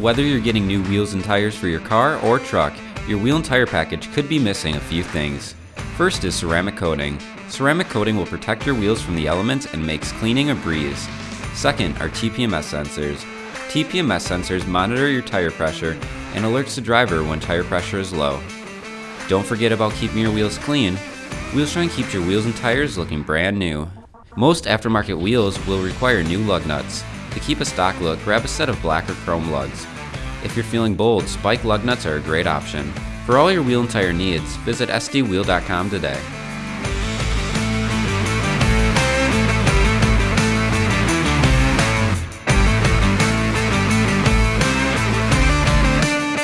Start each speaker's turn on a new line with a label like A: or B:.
A: Whether you're getting new wheels and tires for your car or truck, your wheel and tire package could be missing a few things. First is ceramic coating. Ceramic coating will protect your wheels from the elements and makes cleaning a breeze. Second are TPMS sensors. TPMS sensors monitor your tire pressure and alerts the driver when tire pressure is low. Don't forget about keeping your wheels clean. Wheelshine keeps your wheels and tires looking brand new. Most aftermarket wheels will require new lug nuts. To keep a stock look, grab a set of black or chrome lugs. If you're feeling bold, spike lug nuts are a great option. For all your wheel and tire needs, visit sdwheel.com today.